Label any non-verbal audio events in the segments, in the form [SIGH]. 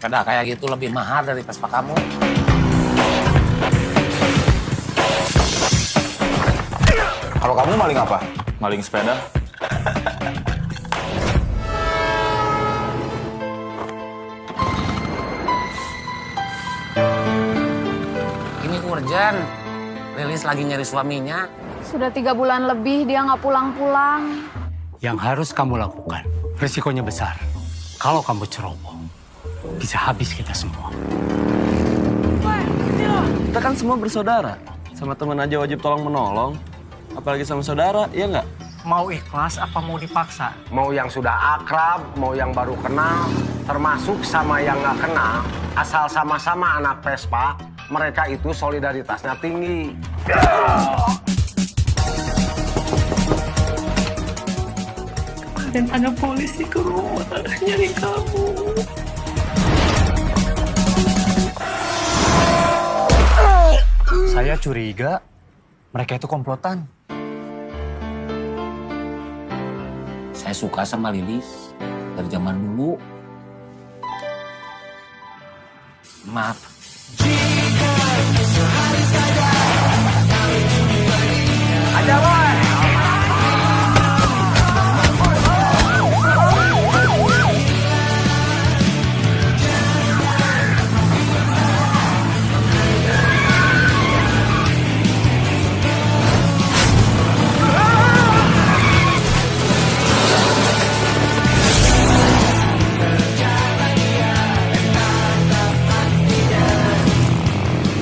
Sepeda kayak gitu lebih mahal dari Vespa kamu. Kalau kamu maling apa? Maling sepeda. Ini urgent. Lilis lagi nyari suaminya. Sudah tiga bulan lebih dia nggak pulang-pulang. Yang harus kamu lakukan, risikonya besar. Kalau kamu ceroboh, bisa habis kita semua. Kita kan semua bersaudara. Sama teman aja wajib tolong menolong. Apalagi sama saudara, iya nggak? Mau ikhlas apa mau dipaksa? Mau yang sudah akrab, mau yang baru kenal, termasuk sama yang nggak kenal, asal sama-sama anak Vespa, mereka itu solidaritasnya tinggi. Dan ada polisi ke rumah nyari kamu. Saya curiga mereka itu komplotan. Saya suka sama Lilis dari zaman dulu. Maaf.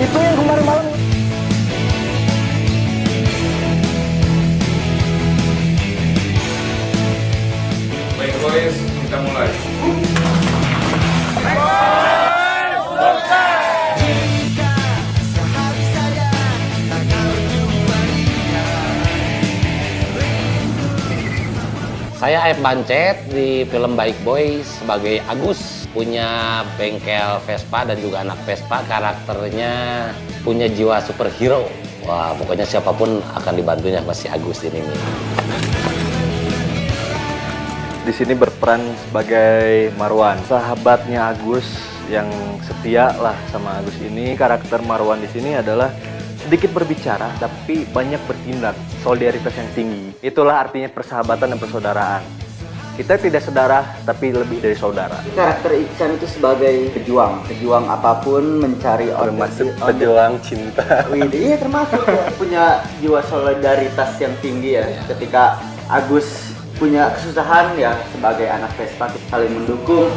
Itu yang kemarin malam. Baik boys, kita mulai. Saya Aib Bancet di film Baik Boy sebagai Agus. Punya bengkel Vespa dan juga anak Vespa. Karakternya punya jiwa superhero. Wah, pokoknya siapa pun akan dibantunya pasti Agus ini. Di sini berperan sebagai Marwan, sahabatnya Agus yang setia lah sama Agus ini. Karakter Marwan di sini adalah sedikit berbicara tapi banyak bertindak, solidaritas yang tinggi. Itulah artinya persahabatan dan persaudaraan. Kita tidak saudara tapi lebih dari saudara. Karakter Iksan itu sebagai pejuang, pejuang apa pun mencari Termasuk pejuang cinta. Wih, iya termasuk ya. punya jiwa solidaritas yang tinggi ya. Ketika Agus punya kesusahan ya sebagai anak Vespa kita saling mendukung.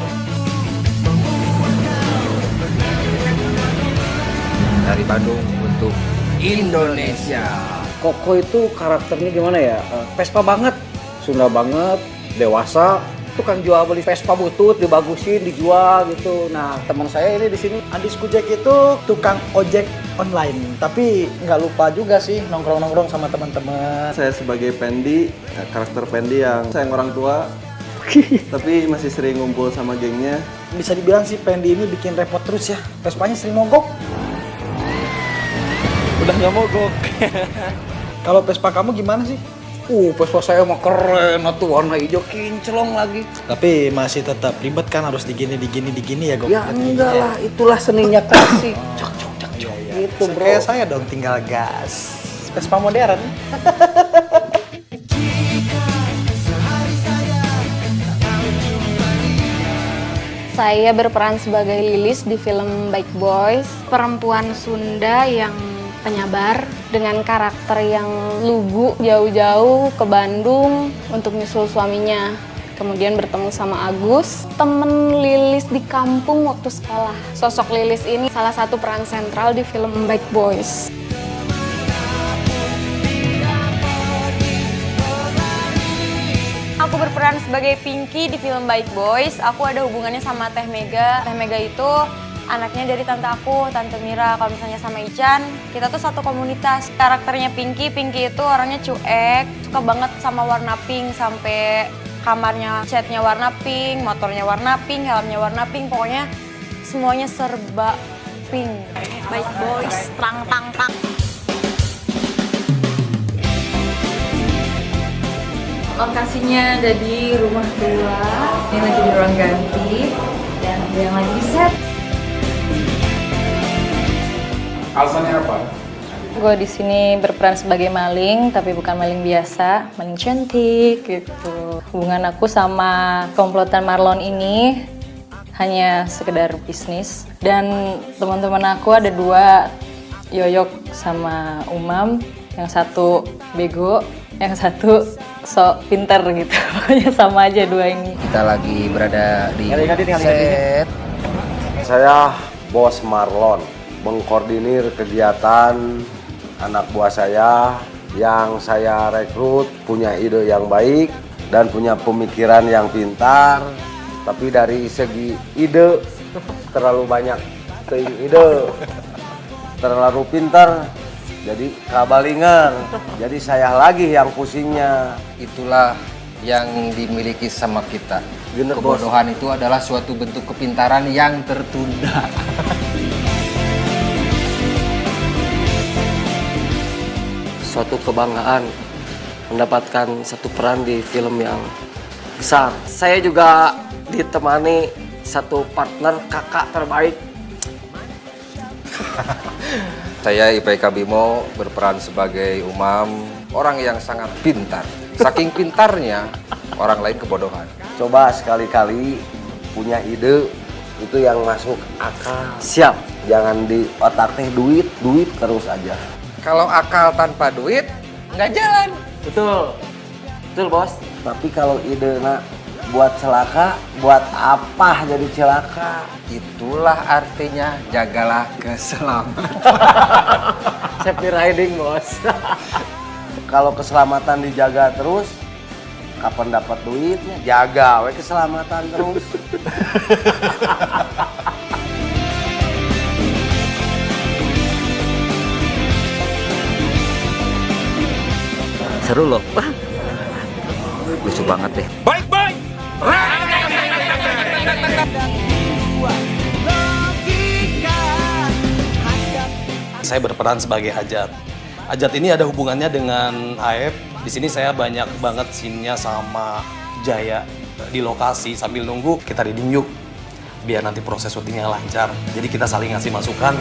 Dari Bandung untuk Indonesia. Koko itu karakternya gimana ya? Eh, Vespa banget, Sunda banget, dewasa. Tukang jual beli Vespa butut, dibagusin, dijual gitu. Nah, teman saya ini di sini Andis Kujek itu tukang ojek online, tapi nggak lupa juga sih nongkrong-nongkrong sama teman-teman. Saya sebagai Pendi, eh, karakter Pendi yang sayang orang tua, [LAUGHS] tapi masih sering ngumpul sama gengnya. Bisa dibilang sih Pendi ini bikin repot terus ya. Vespanya sering mogok. Udah nggak mogok. Kalau Vespa kamu gimana sih? Uh, Vespa saya mah keren, atuh warna hijau kinclong lagi. Tapi masih tetap ribet kan harus digini digini digini ya Gok. Ya enggak lah, itulah seninya klasik. Cok, cok, cok, cok. Gitu bro. Kayak saya dong tinggal gas. Vespa modern. [LAUGHS] Saya berperan sebagai Lilis di film Baik Boys, perempuan Sunda yang penyabar dengan karakter yang lugu jauh-jauh ke Bandung untuk nyusul suaminya. Kemudian bertemu sama Agus, temen Lilis di kampung waktu sekolah. Sosok Lilis ini salah satu peran sentral di film Baik Boys. Aku berperan sebagai Pinky di film Baik Boys. Aku ada hubungannya sama Teh Mega. Teh Mega itu anaknya dari tante aku, Tante Mira. Kalau misalnya sama Ican, kita tuh satu komunitas. Karakternya Pinky, Pinky itu orangnya cuek, suka banget sama warna pink sampai kamarnya catnya warna pink, motornya warna pink, helmnya warna pink. Pokoknya semuanya serba pink. Baik Boys, tang tang tang. Lokasinya ada di rumah tua, ini lagi di ruang ganti. dan ada yang lagi di set. Alasannya apa? Gue di sini berperan sebagai maling, tapi bukan maling biasa, maling cantik gitu. Hubungan aku sama komplotan Marlon ini hanya sekedar bisnis. Dan teman-teman aku ada dua, Yoyok sama Umam. Yang satu bego, yang satu sok pinter gitu. [LAUGHS] Pokoknya sama aja dua ini. Kita lagi berada di set. Saya Bos Marlon, mengkoordinir kegiatan anak buah saya yang saya rekrut punya ide yang baik dan punya pemikiran yang pintar. Tapi dari segi ide terlalu banyak ide. Terlalu pintar jadi kabalingan. Jadi saya lagi yang pusingnya. Itulah yang dimiliki sama kita. Bener, Bos. Kebodohan itu adalah suatu bentuk kepintaran yang tertunda. [LAUGHS] kebanggaan mendapatkan satu peran di film yang besar. Saya juga ditemani satu partner kakak terbaik. [LAUGHS] Saya IPK Bimo berperan sebagai Umam, orang yang sangat pintar. Saking [LAUGHS] pintarnya, orang lain kebodohan. Coba sekali-kali punya ide itu yang masuk akal. Siap. Jangan di otak teh duit, duit terus aja. Kalau akal tanpa duit, nggak jalan. Betul. Betul, Bos. Tapi kalau ide nak buat celaka, buat apa jadi celaka? Itulah artinya jagalah keselamatan. [LAUGHS] Safety riding, Bos. kalau keselamatan dijaga terus, kapan dapat duitnya? Jaga we keselamatan terus. [LAUGHS] Seru loh. Wah. Lucu banget deh. Baik, baik. Saya berperan sebagai Ajat. Ajat ini ada hubungannya dengan Aep. Di sini saya banyak banget scene-nya sama Jaya di lokasi sambil nunggu kita reading yuk biar nanti proses syutingnya lancar. Jadi kita saling ngasih masukan.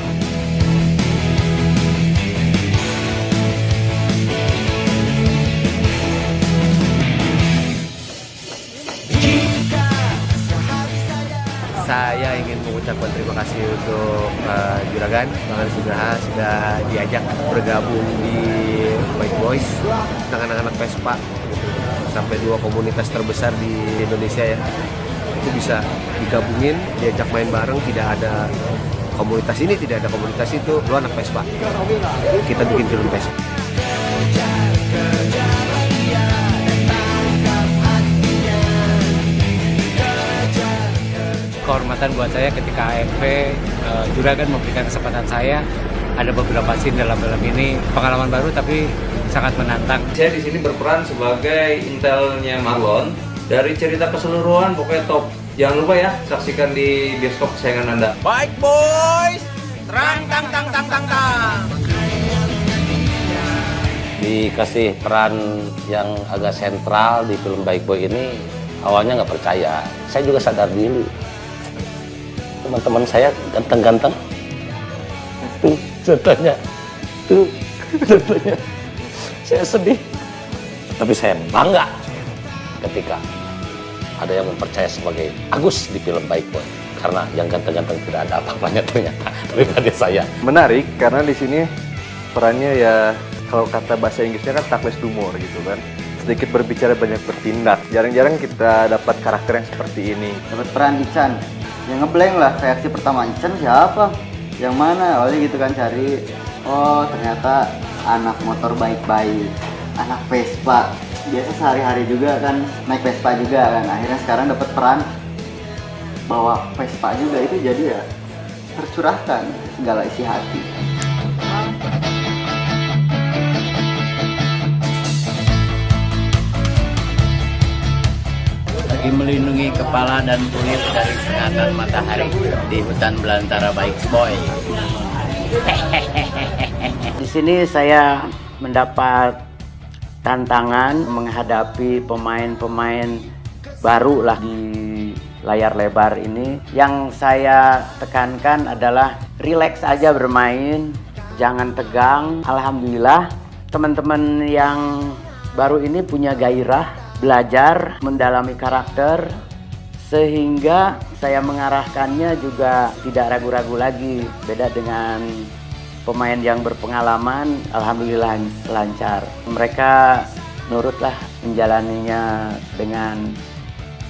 Mengucapkan terima kasih untuk uh, Juragan, Bang Aris Nugraha sudah diajak bergabung di White Boys dengan anak-anak Vespa sampai dua komunitas terbesar di Indonesia ya. Itu bisa digabungin diajak main bareng tidak ada komunitas ini tidak ada komunitas itu. Lu anak Vespa kita bikin film Vespa kehormatan buat saya ketika AFP uh, Juragan memberikan kesempatan saya ada beberapa scene dalam film ini pengalaman baru tapi sangat menantang. Saya di sini berperan sebagai intelnya Marlon. Dari cerita keseluruhan pokoknya top. Jangan lupa ya saksikan di bioskop kesayangan Anda. Baik boys, terang tang tang tang tang tang. Dikasih peran yang agak sentral di film Baik Boy ini awalnya nggak percaya. Saya juga sadar diri. Teman-teman saya ganteng-ganteng. Tuh, contohnya. Tuh, contohnya. Saya sedih. Tapi saya bangga ketika ada yang mempercaya sebagai Agus di film Baik Boy. Karena yang ganteng-ganteng tidak ada apa-apanya ternyata [LAUGHS] daripada saya. Menarik karena di sini perannya ya kalau kata bahasa Inggrisnya kan tactless humor gitu kan. Sedikit berbicara banyak bertindak. Jarang-jarang kita dapat karakter yang seperti ini. dapat peran Ican yang ngeblank lah reaksi pertama Ican siapa? Yang mana? Awalnya gitu kan cari oh ternyata anak motor baik-baik anak Vespa. Biasa sehari-hari juga kan naik Vespa juga kan. Akhirnya sekarang dapat peran bawa Vespa juga. Itu jadi ya tercurahkan segala isi hati lagi melindungi kepala dan kulit dari sengatan matahari di hutan belantara baik boy. [LAUGHS] Di sini saya mendapat tantangan menghadapi pemain-pemain baru lah di layar lebar ini. Yang saya tekankan adalah relax aja bermain, jangan tegang. Alhamdulillah teman-teman yang baru ini punya gairah belajar mendalami karakter sehingga saya mengarahkannya juga tidak ragu-ragu lagi. Beda dengan pemain yang berpengalaman alhamdulillah lancar. Mereka nurutlah menjalaninya dengan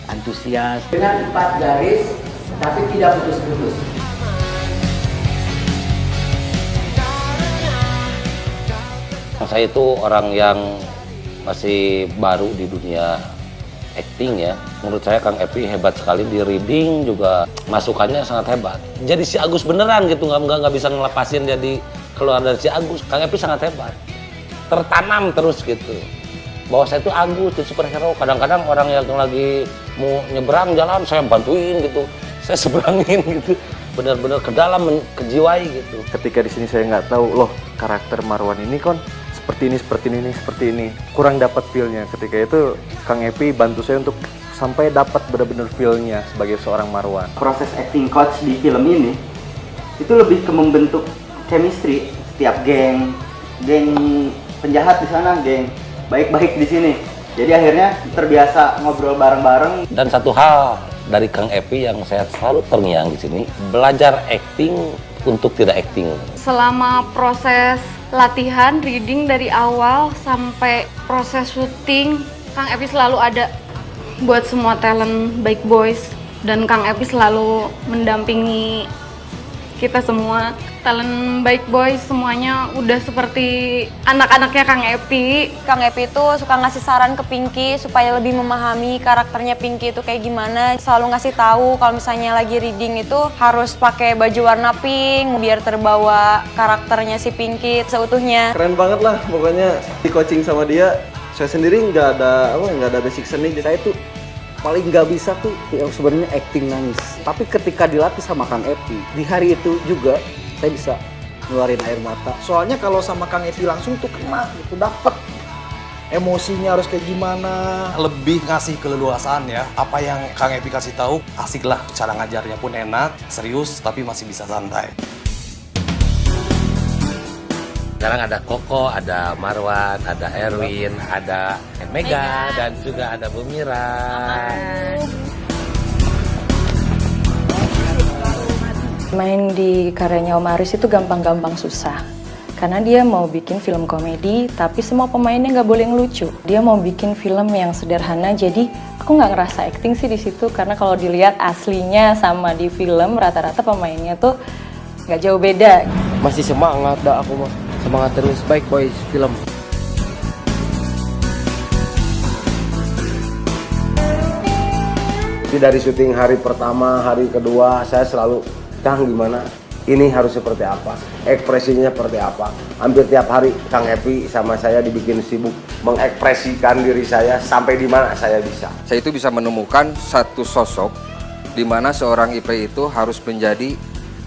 antusias dengan empat garis tapi tidak putus-putus. Saya itu orang yang masih baru di dunia acting ya. Menurut saya Kang Epi hebat sekali di reading juga masukannya sangat hebat. Jadi si Agus beneran gitu nggak nggak nggak bisa ngelepasin jadi keluar dari si Agus. Kang Epi sangat hebat. Tertanam terus gitu. Bahwa saya itu Agus di superhero. Kadang-kadang orang yang lagi mau nyebrang jalan saya bantuin gitu. Saya [LAUGHS] seberangin gitu. Bener-bener ke dalam kejiwai gitu. Ketika di sini saya nggak tahu loh karakter Marwan ini kon seperti ini, seperti ini, seperti ini. Kurang dapat feel-nya. Ketika itu Kang Epi bantu saya untuk sampai dapat benar-benar feel-nya sebagai seorang Marwan. Proses acting coach di film ini itu lebih ke membentuk chemistry setiap geng, geng penjahat di sana, geng baik-baik di sini. Jadi akhirnya terbiasa ngobrol bareng-bareng. Dan satu hal dari Kang Epi yang saya selalu terngiang di sini, belajar acting untuk tidak acting. Selama proses latihan reading dari awal sampai proses syuting Kang Epi selalu ada buat semua talent baik boys. Dan Kang Epi selalu mendampingi kita semua talent baik boys semuanya udah seperti anak-anaknya Kang Epi. Kang Epi itu suka ngasih saran ke Pinky supaya lebih memahami karakternya Pinky itu kayak gimana. Selalu ngasih tahu kalau misalnya lagi reading itu harus pakai baju warna pink biar terbawa karakternya si Pinky seutuhnya. Keren banget lah pokoknya di coaching sama dia. Saya sendiri nggak ada apa nggak ada basic seni. Saya tuh paling nggak bisa tuh yang sebenarnya acting nangis. Tapi ketika dilatih sama Kang Epi, di hari itu juga saya bisa ngeluarin air mata. Soalnya kalau sama Kang Epi langsung tuh kena gitu, dapet emosinya harus kayak gimana. Lebih ngasih keleluasaan ya. Apa yang Kang Epi kasih tahu, asik lah. Cara ngajarnya pun enak, serius, tapi masih bisa santai. Sekarang ada Koko, ada Marwan, ada Erwin, ada Mega, dan juga ada Bu Mira. Main di karyanya Om Aris itu gampang-gampang susah. Karena dia mau bikin film komedi, tapi semua pemainnya nggak boleh ngelucu. Dia mau bikin film yang sederhana, jadi aku nggak ngerasa acting sih di situ. Karena kalau dilihat aslinya sama di film, rata-rata pemainnya tuh nggak jauh beda. Masih semangat dah aku mah. Semangat terus, baik boys film. Jadi dari syuting hari pertama, hari kedua, saya selalu, Kang gimana? Ini harus seperti apa? Ekspresinya seperti apa? Hampir tiap hari Kang Happy sama saya dibikin sibuk mengekspresikan diri saya sampai di mana saya bisa. Saya itu bisa menemukan satu sosok di mana seorang IP itu harus menjadi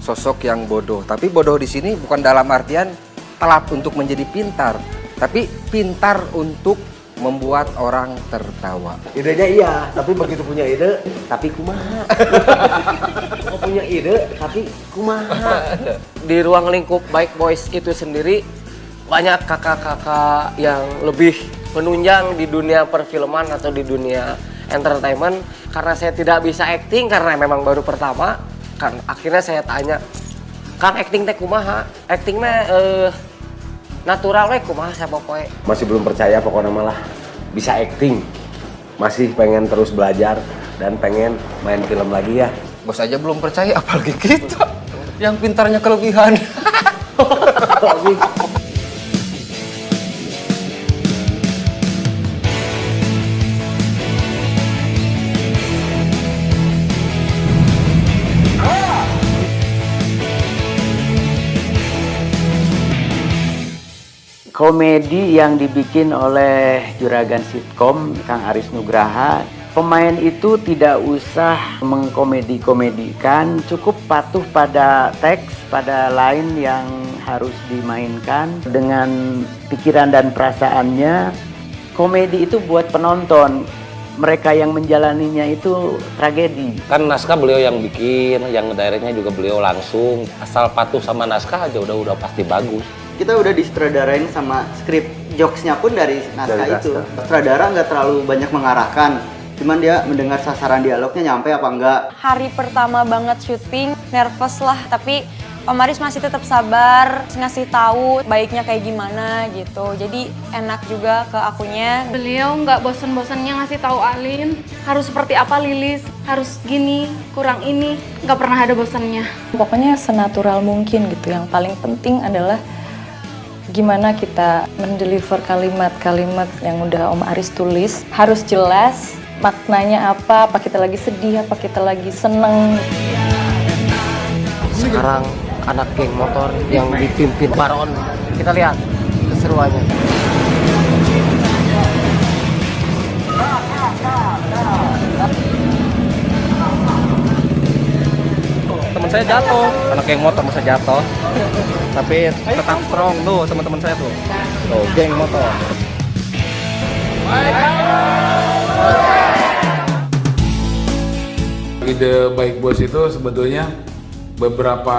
sosok yang bodoh. Tapi bodoh di sini bukan dalam artian telat untuk menjadi pintar, tapi pintar untuk membuat orang tertawa. Idenya iya, tapi begitu punya ide, tapi kumaha. [LAUGHS] Mau punya ide, tapi kumaha. [LAUGHS] Di ruang lingkup baik boys itu sendiri banyak kakak-kakak yang lebih menunjang di dunia perfilman atau di dunia entertainment karena saya tidak bisa acting karena memang baru pertama kan akhirnya saya tanya Kang acting teh kumaha actingnya eh, natural we kumaha pokoknya Masih belum percaya pokoknya malah bisa acting. Masih pengen terus belajar dan pengen main film lagi ya. Bos aja belum percaya, apalagi kita yang pintarnya kelebihan. [LAUGHS] komedi yang dibikin oleh juragan sitkom Kang Aris Nugraha pemain itu tidak usah mengkomedi-komedikan cukup patuh pada teks pada line yang harus dimainkan dengan pikiran dan perasaannya komedi itu buat penonton mereka yang menjalaninya itu tragedi. Kan naskah beliau yang bikin, yang directnya juga beliau langsung. Asal patuh sama naskah aja udah udah pasti bagus. Kita udah disutradarain sama skrip jokesnya pun dari naskah Dari itu. Sutradara nggak terlalu banyak mengarahkan, cuman dia mendengar sasaran dialognya nyampe apa enggak. Hari pertama banget syuting, nervous lah, tapi Om Aris masih tetap sabar, ngasih tahu baiknya kayak gimana gitu. Jadi enak juga ke akunya. Beliau nggak bosen-bosennya ngasih tahu Alin harus seperti apa Lilis, harus gini, kurang ini, nggak pernah ada bosannya. Pokoknya senatural mungkin gitu. Yang paling penting adalah gimana kita mendeliver kalimat-kalimat yang udah Om Aris tulis. Harus jelas maknanya apa, apa kita lagi sedih, apa kita lagi seneng. Sekarang anak geng motor yang dipimpin Baron. Kita lihat keseruannya. Saya jatuh. Anak geng motor masa jatuh. Tapi tetap strong tuh teman-teman saya tuh. Tuh geng motor. Ide Baik Bos itu sebetulnya beberapa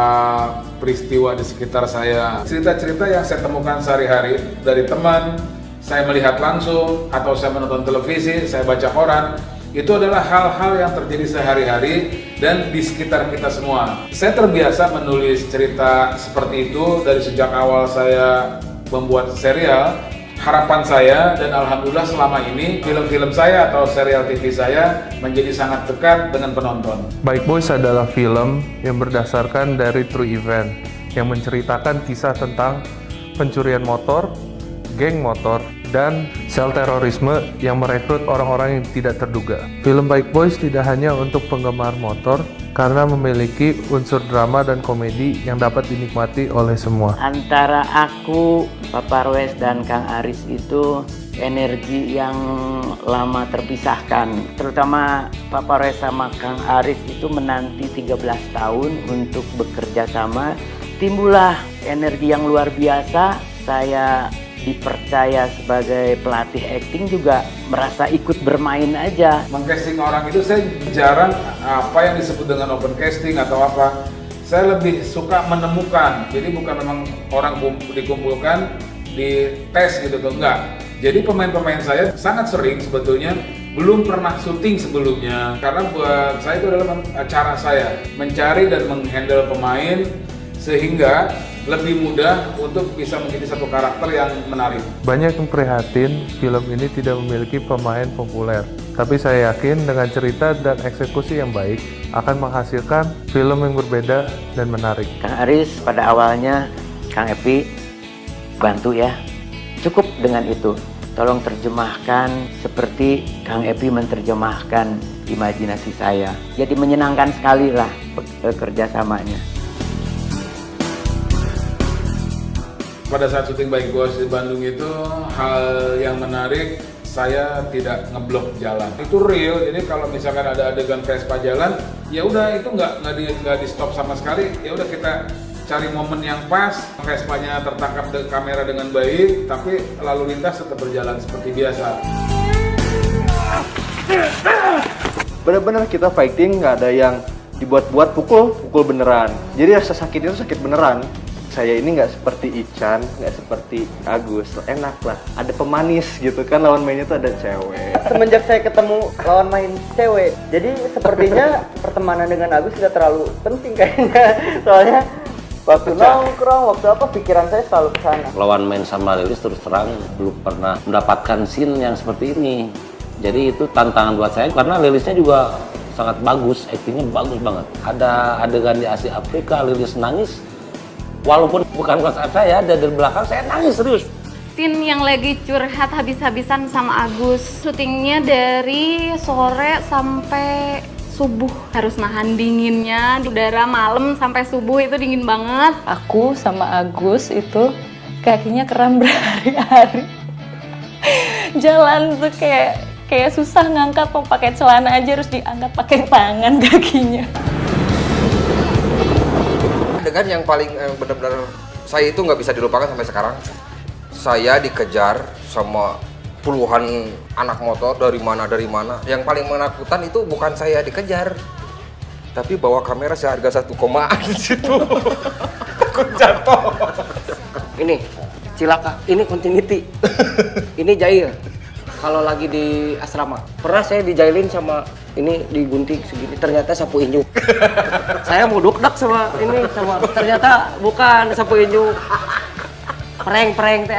peristiwa di sekitar saya. Cerita-cerita yang saya temukan sehari-hari dari teman, saya melihat langsung, atau saya menonton televisi, saya baca koran, itu adalah hal-hal yang terjadi sehari-hari dan di sekitar kita semua. Saya terbiasa menulis cerita seperti itu dari sejak awal saya membuat serial. Harapan saya dan alhamdulillah selama ini film-film saya atau serial TV saya menjadi sangat dekat dengan penonton. Bike Boys adalah film yang berdasarkan dari true event yang menceritakan kisah tentang pencurian motor, geng motor, dan sel terorisme yang merekrut orang-orang yang tidak terduga. Film Bike Boys tidak hanya untuk penggemar motor karena memiliki unsur drama dan komedi yang dapat dinikmati oleh semua. Antara aku, Papa Roes dan Kang Aris itu energi yang lama terpisahkan. Terutama Papa Roes sama Kang Aris itu menanti 13 tahun untuk bekerja sama. Timbullah energi yang luar biasa. Saya dipercaya sebagai pelatih acting juga merasa ikut bermain aja. Mengcasting orang itu saya jarang apa yang disebut dengan open casting atau apa. Saya lebih suka menemukan. Jadi bukan memang orang kump- dikumpulkan di tes gitu tuh enggak. Jadi pemain-pemain saya sangat sering sebetulnya belum pernah syuting sebelumnya karena buat saya itu adalah cara saya mencari dan menghandle pemain sehingga lebih mudah untuk bisa menjadi satu karakter yang menarik. Banyak yang prihatin film ini tidak memiliki pemain populer. Tapi saya yakin dengan cerita dan eksekusi yang baik akan menghasilkan film yang berbeda dan menarik. Kang Aris pada awalnya Kang Epi bantu ya. Cukup dengan itu. Tolong terjemahkan seperti Kang Epi menerjemahkan imajinasi saya. Jadi menyenangkan sekali lah kerjasamanya. Pada saat syuting Baik Bos di Bandung itu hal yang menarik saya tidak ngeblok jalan. Itu real. Jadi kalau misalkan ada adegan Vespa jalan, ya udah itu nggak nggak di nggak di stop sama sekali. Ya udah kita cari momen yang pas, Vespanya tertangkap de kamera dengan baik, tapi lalu lintas tetap berjalan seperti biasa. bener-bener kita fighting nggak ada yang dibuat-buat pukul pukul beneran jadi rasa sakit itu sakit beneran saya ini nggak seperti Ican nggak seperti Agus. Enak lah. Ada pemanis gitu kan lawan mainnya tuh ada cewek. Semenjak saya ketemu lawan main cewek, jadi sepertinya [LAUGHS] pertemanan dengan Agus tidak terlalu penting kayaknya. Soalnya waktu nongkrong, waktu apa pikiran saya selalu ke sana. lawan main sama Lilis terus terang belum pernah mendapatkan scene yang seperti ini. Jadi itu tantangan buat saya karena Lilisnya juga sangat bagus aktingnya bagus banget. Ada adegan di Asia Afrika Lilis nangis walaupun bukan WhatsApp saya ada di belakang saya nangis serius Scene yang lagi curhat habis-habisan sama Agus. Syutingnya dari sore sampai subuh harus nahan dinginnya. Udara malam sampai subuh itu dingin banget. Aku sama Agus itu kakinya kram [LAUGHS] berhari-hari. Jalan tuh kayak kayak susah ngangkat mau pakai celana aja harus diangkat pakai tangan kakinya. Adegan yang paling eh, benar-benar saya itu nggak bisa dilupakan sampai sekarang. Saya dikejar sama puluhan anak motor dari mana dari mana. Yang paling menakutkan itu bukan saya dikejar, tapi bawa kamera seharga satu komaan [LAUGHS] di situ. Jatuh. Ini cilaka, ini continuity. ini jahil. Kalau lagi di asrama, pernah saya dijailin sama ini digunting segini, ternyata sapu injuk. [LAUGHS] saya mau dukdak sama ini sama ternyata bukan sapu injuk. Prank-prank teh.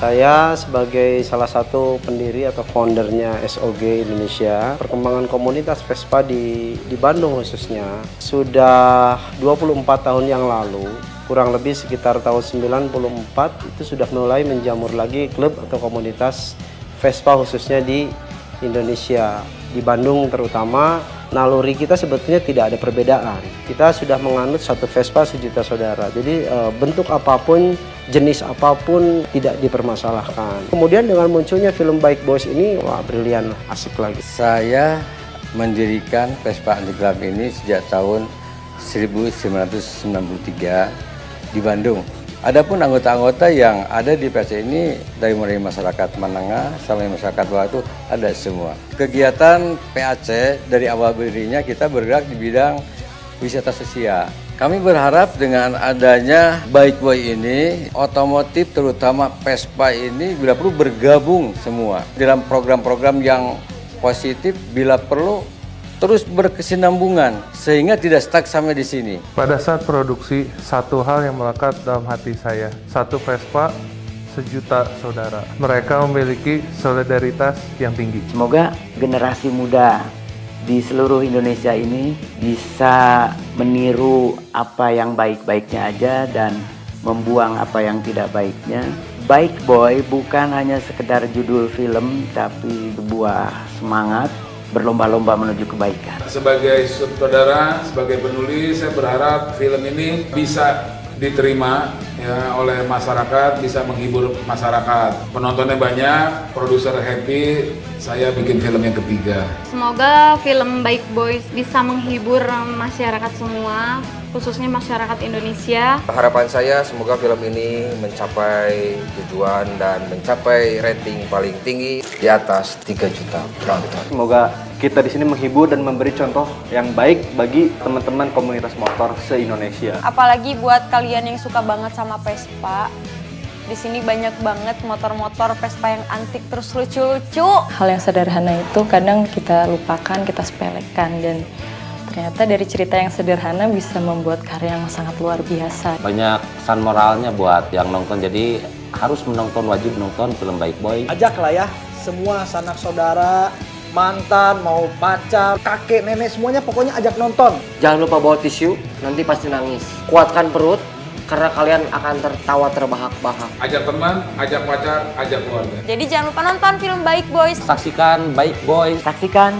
Saya sebagai salah satu pendiri atau foundernya SOG Indonesia, perkembangan komunitas Vespa di, di Bandung khususnya, sudah 24 tahun yang lalu, kurang lebih sekitar tahun 94 itu sudah mulai menjamur lagi klub atau komunitas Vespa khususnya di Indonesia. Di Bandung terutama, naluri kita sebetulnya tidak ada perbedaan. Kita sudah menganut satu Vespa sejuta saudara. Jadi eh, bentuk apa pun, jenis apa pun tidak dipermasalahkan. Kemudian dengan munculnya film Bike Boys ini, wah brilian, asik lagi. Saya mendirikan Vespa Underground ini sejak tahun 1993 di Bandung. Adapun anggota-anggota yang ada di PC ini dari mulai masyarakat menengah sampai masyarakat bawah itu ada semua. Kegiatan PAC dari awal berdirinya kita bergerak di bidang wisata sosial. Kami berharap dengan adanya Bike Boy ini, otomotif terutama Vespa ini bila perlu bergabung semua dalam program-program yang positif bila perlu terus berkesinambungan sehingga tidak stuck sampai di sini. Pada saat produksi, satu hal yang melekat dalam hati saya. Satu Vespa, sejuta saudara. Mereka memiliki solidaritas yang tinggi. Semoga generasi muda di seluruh Indonesia ini bisa meniru apa yang baik-baiknya aja dan membuang apa yang tidak baiknya. Bike Boy bukan hanya sekedar judul film tapi sebuah semangat berlomba-lomba menuju kebaikan. Sebagai saudara, sebagai penulis, saya berharap film ini bisa diterima ya oleh masyarakat, bisa menghibur masyarakat. Penontonnya banyak, produser happy, saya bikin film yang ketiga. Semoga film Bike Boys bisa menghibur masyarakat semua, khususnya masyarakat Indonesia. Harapan saya semoga film ini mencapai tujuan dan mencapai rating paling tinggi di atas 3 juta penonton. Semoga kita di sini menghibur dan memberi contoh yang baik bagi teman-teman komunitas motor se-Indonesia. Apalagi buat kalian yang suka banget sama Vespa. Di sini banyak banget motor-motor Vespa yang antik terus lucu-lucu. Hal yang sederhana itu kadang kita lupakan, kita sepelekan dan ternyata dari cerita yang sederhana bisa membuat karya yang sangat luar biasa. Banyak pesan moralnya buat yang nonton, jadi harus menonton, wajib nonton film Bike Boy. Ajak lah ya semua sanak saudara, mantan, mau pacar, kakek, nenek, semuanya pokoknya ajak nonton. Jangan lupa bawa tisu, nanti pasti nangis. Kuatkan perut, karena kalian akan tertawa terbahak-bahak. Ajak teman, ajak pacar, ajak keluarga. Jadi jangan lupa nonton film Bike Boys. Saksikan Bike Boy. Saksikan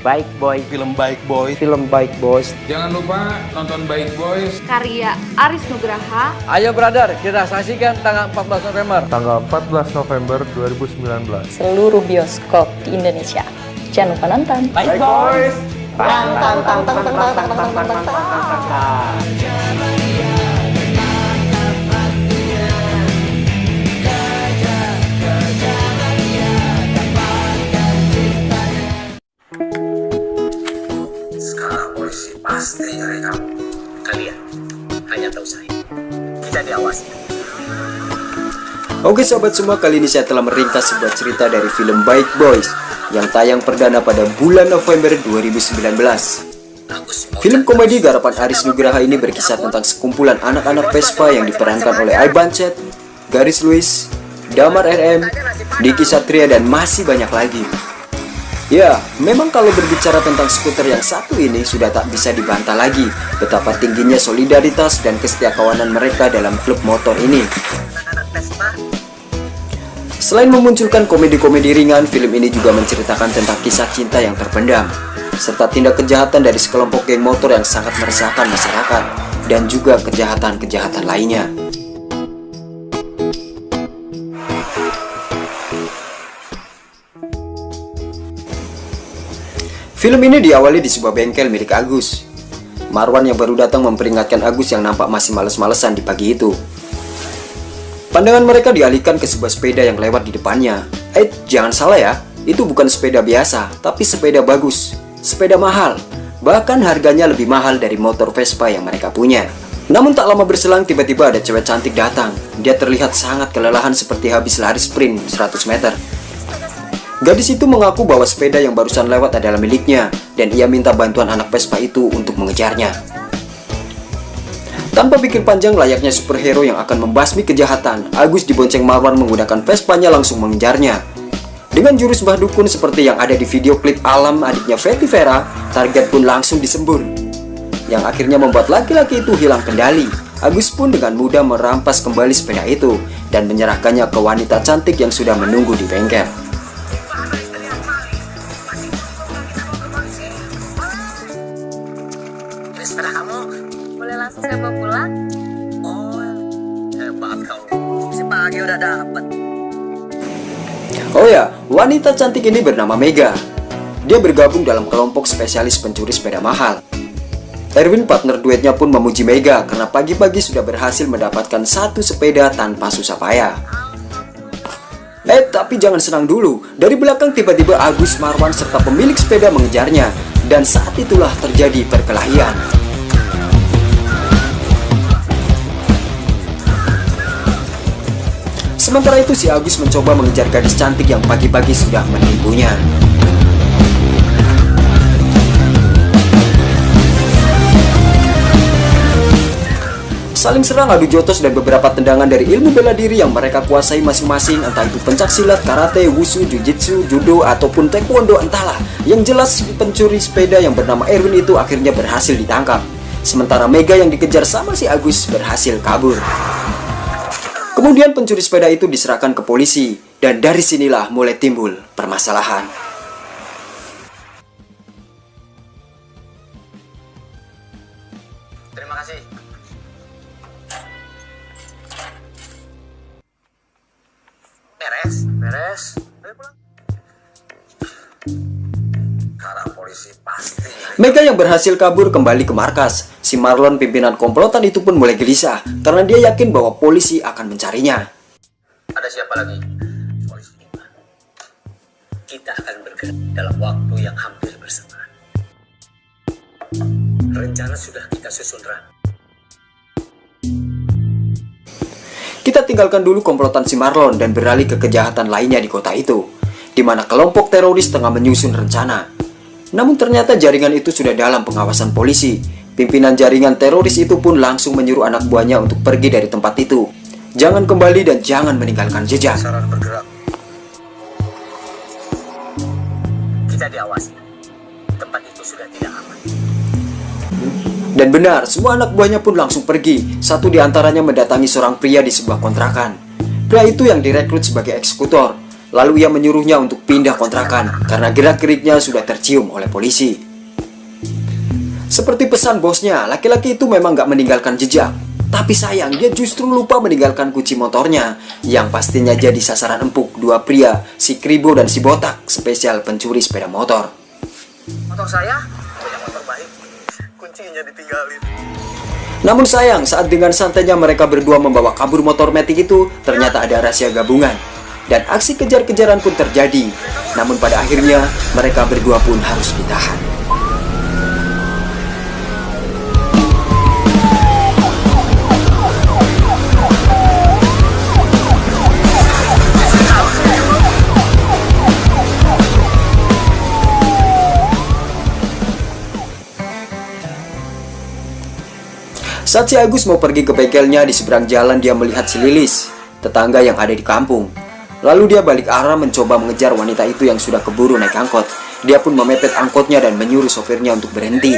Bike Boy. Film Bike Boy. Film Bike Boys. Jangan lupa nonton Bike Boys. Karya Aris Nugraha. Ayo brother, kita saksikan tanggal 14 November. Tanggal 14 November 2019. Seluruh bioskop di Indonesia. Jangan lupa nonton. Bike Boys. Tang tang tang tang tang tang tang tang tang tang tang. Sekarang pasti nyari kamu. Kalian hanya tahu saya. Tidak diawasi. Oke sobat semua, kali ini saya telah meringkas sebuah cerita dari film Bike Boys yang tayang perdana pada bulan November 2019. Film komedi garapan Aris Nugraha ini berkisah tentang sekumpulan anak-anak Vespa yang diperankan oleh Ivan Chet, Garis Luis, Damar RM, Niki Satria, dan masih banyak lagi. Ya, memang kalau berbicara tentang skuter yang satu ini sudah tak bisa dibantah lagi betapa tingginya solidaritas dan kesetiakawanan mereka dalam klub motor ini. Selain memunculkan komedi-komedi ringan, film ini juga menceritakan tentang kisah cinta yang terpendam, serta tindak kejahatan dari sekelompok geng motor yang sangat meresahkan masyarakat, dan juga kejahatan-kejahatan lainnya. Film ini diawali di sebuah bengkel milik Agus. Marwan yang baru datang memperingatkan Agus yang nampak masih males-malesan di pagi itu. Pandangan mereka dialihkan ke sebuah sepeda yang lewat di depannya. Eh, jangan salah ya, itu bukan sepeda biasa, tapi sepeda bagus. Sepeda mahal, bahkan harganya lebih mahal dari motor Vespa yang mereka punya. Namun tak lama berselang tiba-tiba ada cewek cantik datang. Dia terlihat sangat kelelahan seperti habis lari sprint 100 meter. Gadis itu mengaku bahwa sepeda yang barusan lewat adalah miliknya dan ia minta bantuan anak Vespa itu untuk mengejarnya. Tanpa pikir panjang layaknya superhero yang akan membasmi kejahatan, Agus dibonceng Marwan menggunakan Vespanya langsung mengejarnya. Dengan jurus bah dukun seperti yang ada di video klip Alam adiknya Fetty Vera, target pun langsung disembur. Yang akhirnya membuat laki-laki itu hilang kendali. Agus pun dengan mudah merampas kembali sepeda itu dan menyerahkannya ke wanita cantik yang sudah menunggu di bengkel. Saya bawa pulang? Oh, hebat kamu. Si pagi udah dapet. Oh ya, wanita cantik ini bernama Mega. Dia bergabung dalam kelompok spesialis pencuri sepeda mahal. Erwin partner duetnya pun memuji Mega karena pagi-pagi sudah berhasil mendapatkan satu sepeda tanpa susah payah. Eh, tapi jangan senang dulu. Dari belakang tiba-tiba Agus Marwan serta pemilik sepeda mengejarnya. Dan saat itulah terjadi perkelahian. Sementara itu si Agus mencoba mengejar gadis cantik yang pagi-pagi sudah menipunya. Saling serang adu jotos dan beberapa tendangan dari ilmu bela diri yang mereka kuasai masing-masing entah itu pencak silat, karate, wushu, jujitsu, judo, ataupun taekwondo entahlah. Yang jelas pencuri sepeda yang bernama Erwin itu akhirnya berhasil ditangkap. Sementara Mega yang dikejar sama si Agus berhasil kabur. Kemudian pencuri sepeda itu diserahkan ke polisi dan dari sinilah mulai timbul permasalahan. Terima kasih. Beres, beres. Karena polisi pasti Mega yang berhasil kabur kembali ke markas. Si Marlon pimpinan komplotan itu pun mulai gelisah karena dia yakin bahwa polisi akan mencarinya. Ada siapa lagi? Polisi. Kita akan bergerak dalam waktu yang hampir bersamaan. Rencana sudah kita susun rapi. Kita tinggalkan dulu komplotan si Marlon dan beralih ke kejahatan lainnya di kota itu, di mana kelompok teroris tengah menyusun rencana. Namun ternyata jaringan itu sudah dalam pengawasan polisi. Pimpinan jaringan teroris itu pun langsung menyuruh anak buahnya untuk pergi dari tempat itu. Jangan kembali dan jangan meninggalkan jejak. Saran bergerak. Kita diawasi. Tempat itu sudah tidak aman. Dan benar, semua anak buahnya pun langsung pergi. Satu di antaranya mendatangi seorang pria di sebuah kontrakan. Pria itu yang direkrut sebagai eksekutor. Lalu ia menyuruhnya untuk pindah kontrakan karena gerak-geriknya sudah tercium oleh polisi. Seperti pesan bosnya, laki-laki itu memang gak meninggalkan jejak. Tapi sayang, dia justru lupa meninggalkan kunci motornya yang pastinya jadi sasaran empuk dua pria, si Kribo dan si Botak, spesial pencuri sepeda motor. Motor saya punya motor baik. Kuncinya ditinggalin. Namun sayang, saat dengan santainya mereka berdua membawa kabur motor metik itu, ternyata ada rahasia gabungan. Dan aksi kejar-kejaran pun terjadi. Namun pada akhirnya, mereka berdua pun harus ditahan. Saat si Agus mau pergi ke bengkelnya di seberang jalan dia melihat si Lilis, tetangga yang ada di kampung. Lalu dia balik arah mencoba mengejar wanita itu yang sudah keburu naik angkot. Dia pun memepet angkotnya dan menyuruh sopirnya untuk berhenti.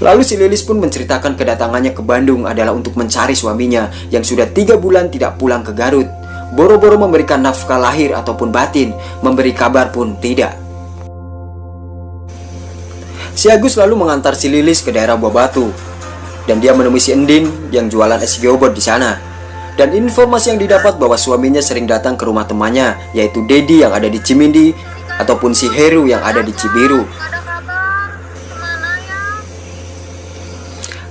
Lalu si Lilis pun menceritakan kedatangannya ke Bandung adalah untuk mencari suaminya yang sudah tiga bulan tidak pulang ke Garut. Boro-boro memberikan nafkah lahir ataupun batin, memberi kabar pun tidak. Si Agus lalu mengantar si Lilis ke daerah Buah Batu dan dia menemui si Endin yang jualan es gobot di sana. Dan informasi yang didapat bahwa suaminya sering datang ke rumah temannya, yaitu Dedi yang ada di Cimindi, ataupun si Heru yang ada di Cibiru.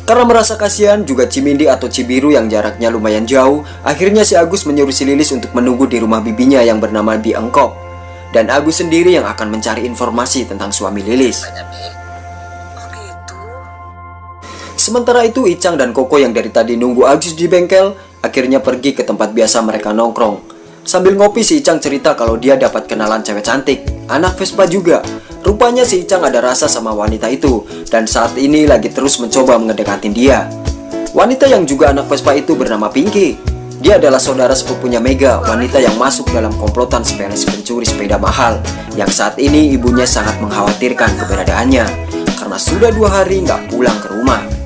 Karena merasa kasihan juga Cimindi atau Cibiru yang jaraknya lumayan jauh, akhirnya si Agus menyuruh si Lilis untuk menunggu di rumah bibinya yang bernama Bi Engkop. Dan Agus sendiri yang akan mencari informasi tentang suami Lilis. Sementara itu Icang dan Koko yang dari tadi nunggu Agus di bengkel akhirnya pergi ke tempat biasa mereka nongkrong. Sambil ngopi si Icang cerita kalau dia dapat kenalan cewek cantik, anak Vespa juga. Rupanya si Icang ada rasa sama wanita itu dan saat ini lagi terus mencoba mengedekatin dia. Wanita yang juga anak Vespa itu bernama Pinky. Dia adalah saudara sepupunya Mega, wanita yang masuk dalam komplotan sepeles pencuri sepeda mahal yang saat ini ibunya sangat mengkhawatirkan keberadaannya karena sudah dua hari nggak pulang ke rumah.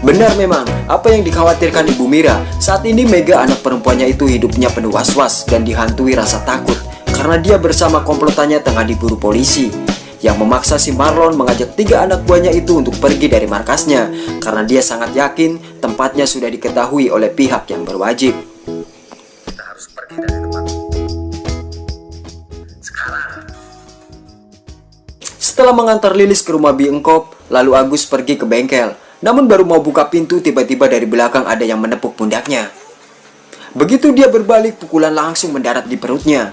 Benar memang, apa yang dikhawatirkan Ibu Mira, saat ini Mega anak perempuannya itu hidupnya penuh was-was dan dihantui rasa takut karena dia bersama komplotannya tengah diburu polisi yang memaksa si Marlon mengajak tiga anak buahnya itu untuk pergi dari markasnya karena dia sangat yakin tempatnya sudah diketahui oleh pihak yang berwajib. Setelah mengantar Lilis ke rumah Bi Engkop, lalu Agus pergi ke bengkel. Namun baru mau buka pintu, tiba-tiba dari belakang ada yang menepuk pundaknya. Begitu dia berbalik, pukulan langsung mendarat di perutnya.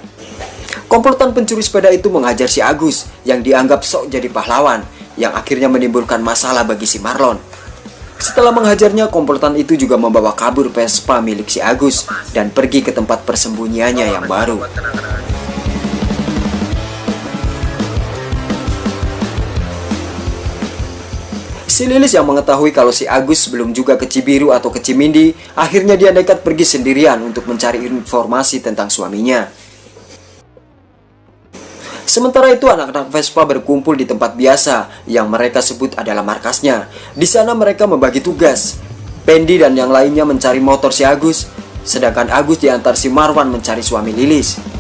Komplotan pencuri sepeda itu menghajar si Agus yang dianggap sok jadi pahlawan yang akhirnya menimbulkan masalah bagi si Marlon. Setelah menghajarnya, komplotan itu juga membawa kabur Vespa milik si Agus dan pergi ke tempat persembunyiannya yang baru. Si Lilis yang mengetahui kalau si Agus belum juga ke Cibiru atau ke Cimindi, akhirnya dia nekat pergi sendirian untuk mencari informasi tentang suaminya. Sementara itu anak-anak Vespa berkumpul di tempat biasa yang mereka sebut adalah markasnya. Di sana mereka membagi tugas. Pendi dan yang lainnya mencari motor si Agus, sedangkan Agus diantar si Marwan mencari suami Lilis.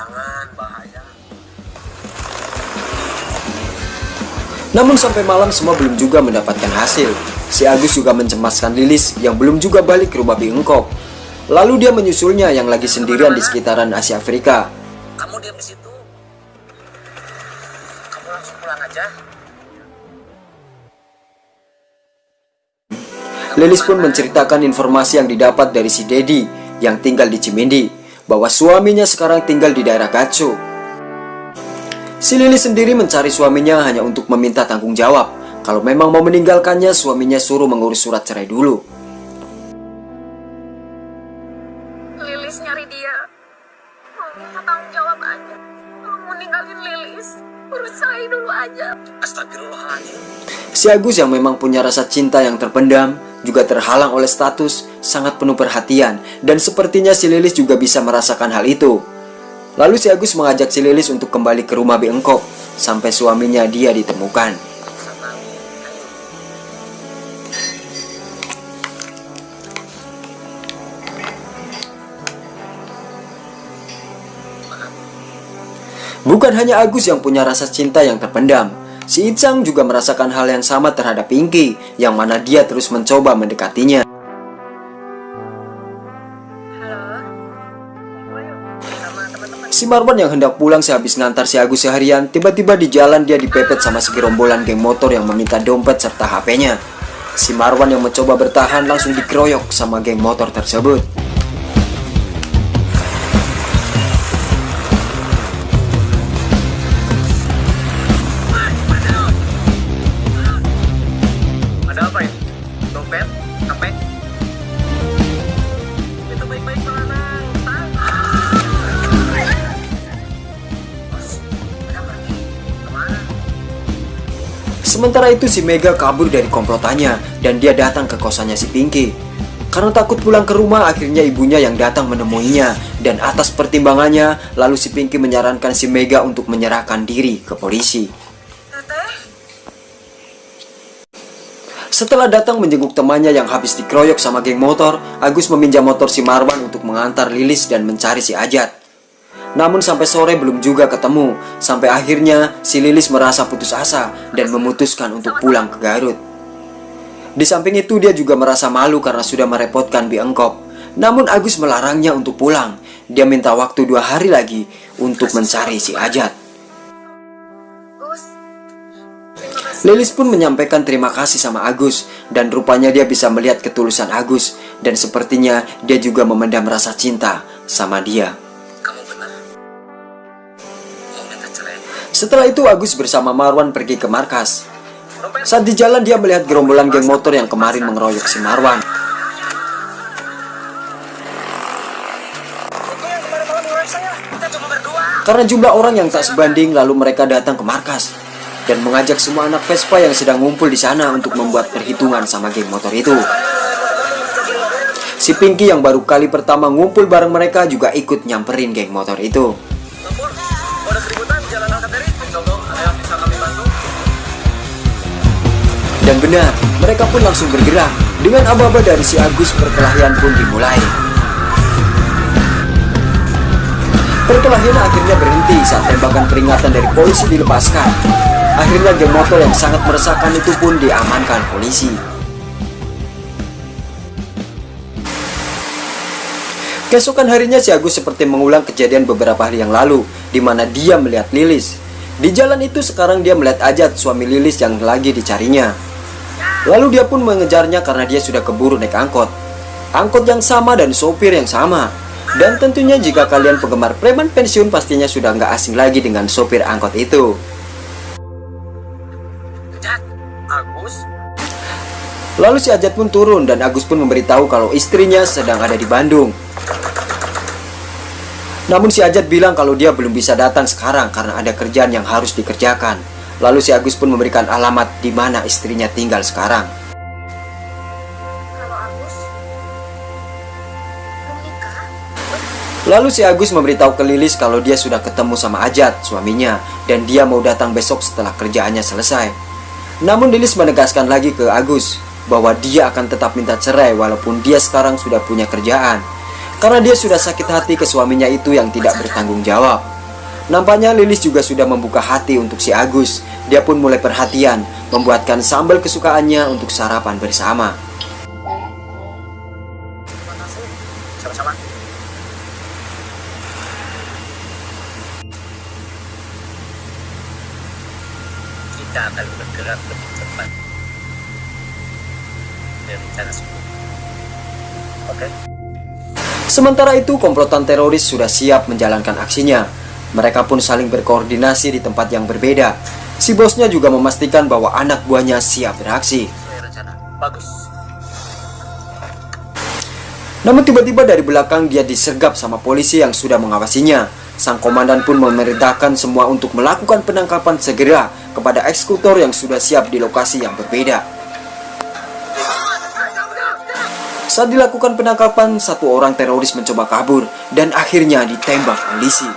Jangan, bahaya. Namun sampai malam semua belum juga mendapatkan hasil. Si Agus juga mencemaskan Lilis yang belum juga balik ke rumah Biengkop. Lalu dia menyusulnya yang lagi sendirian di sekitaran Asia Afrika. Kamu diam di situ. Kamu langsung pulang aja. Lilis pun menceritakan informasi yang didapat dari si Dedi yang tinggal di Cimindi bahwa suaminya sekarang tinggal di daerah Gatsu. Si Lilis sendiri mencari suaminya hanya untuk meminta tanggung jawab. Kalau memang mau meninggalkannya, suaminya suruh mengurus surat cerai dulu. Lilis nyari dia. Mau minta tanggung jawab aja. Kalau mau ninggalin Lilis, urus saya dulu aja. Astagfirullahaladzim. Si Agus yang memang punya rasa cinta yang terpendam juga terhalang oleh status sangat penuh perhatian dan sepertinya si Lilis juga bisa merasakan hal itu. Lalu si Agus mengajak si Lilis untuk kembali ke rumah Bengkok sampai suaminya dia ditemukan. Bukan hanya Agus yang punya rasa cinta yang terpendam, Si Icang juga merasakan hal yang sama terhadap Pinky, yang mana dia terus mencoba mendekatinya. Si Marwan yang hendak pulang sehabis ngantar si Agus seharian, tiba-tiba di jalan dia dipepet sama segerombolan geng motor yang meminta dompet serta HP-nya. Si Marwan yang mencoba bertahan langsung dikeroyok sama geng motor tersebut. Sementara itu si Mega kabur dari komplotannya dan dia datang ke kosannya si Pinky. Karena takut pulang ke rumah akhirnya ibunya yang datang menemuinya dan atas pertimbangannya lalu si Pinky menyarankan si Mega untuk menyerahkan diri ke polisi. Setelah datang menjenguk temannya yang habis dikeroyok sama geng motor, Agus meminjam motor si Marwan untuk mengantar Lilis dan mencari si Ajat. Namun sampai sore belum juga ketemu, sampai akhirnya si Lilis merasa putus asa dan memutuskan untuk pulang ke Garut. Di samping itu dia juga merasa malu karena sudah merepotkan Bi Engkop. Namun Agus melarangnya untuk pulang. Dia minta waktu dua hari lagi untuk mencari si Ajat. Lilis pun menyampaikan terima kasih sama Agus dan rupanya dia bisa melihat ketulusan Agus dan sepertinya dia juga memendam rasa cinta sama dia. Setelah itu Agus bersama Marwan pergi ke markas. Saat di jalan dia melihat gerombolan geng motor yang kemarin mengeroyok si Marwan. Karena jumlah orang yang tak sebanding lalu mereka datang ke markas dan mengajak semua anak Vespa yang sedang ngumpul di sana untuk membuat perhitungan sama geng motor itu. Si Pinky yang baru kali pertama ngumpul bareng mereka juga ikut nyamperin geng motor itu. Dan benar, mereka pun langsung bergerak. Dengan aba-aba dari si Agus, perkelahian pun dimulai. Perkelahian akhirnya berhenti saat tembakan peringatan dari polisi dilepaskan. Akhirnya geng motor yang sangat meresahkan itu pun diamankan polisi. Keesokan harinya si Agus seperti mengulang kejadian beberapa hari yang lalu, di mana dia melihat Lilis. Di jalan itu sekarang dia melihat Ajat, suami Lilis yang lagi dicarinya. Lalu dia pun mengejarnya karena dia sudah keburu naik angkot. Angkot yang sama dan sopir yang sama. Dan tentunya jika kalian penggemar preman pensiun pastinya sudah nggak asing lagi dengan sopir angkot itu. Lalu si Ajat pun turun dan Agus pun memberitahu kalau istrinya sedang ada di Bandung. Namun si Ajat bilang kalau dia belum bisa datang sekarang karena ada kerjaan yang harus dikerjakan. Lalu si Agus pun memberikan alamat di mana istrinya tinggal sekarang. Lalu si Agus memberitahu ke Lilis kalau dia sudah ketemu sama Ajat, suaminya, dan dia mau datang besok setelah kerjaannya selesai. Namun Lilis menegaskan lagi ke Agus bahwa dia akan tetap minta cerai walaupun dia sekarang sudah punya kerjaan. Karena dia sudah sakit hati ke suaminya itu yang tidak bertanggung jawab. Nampaknya Lilis juga sudah membuka hati untuk si Agus. Dia pun mulai perhatian, membuatkan sambal kesukaannya untuk sarapan bersama. Sama-sama. Kita akan bergerak lebih cepat dari rencana sebelumnya. Oke? Sementara itu, komplotan teroris sudah siap menjalankan aksinya. Mereka pun saling berkoordinasi di tempat yang berbeda. Si bosnya juga memastikan bahwa anak buahnya siap beraksi. Bagus. Namun tiba-tiba dari belakang dia disergap sama polisi yang sudah mengawasinya. Sang komandan pun memerintahkan semua untuk melakukan penangkapan segera kepada eksekutor yang sudah siap di lokasi yang berbeda. Saat dilakukan penangkapan, satu orang teroris mencoba kabur dan akhirnya ditembak polisi.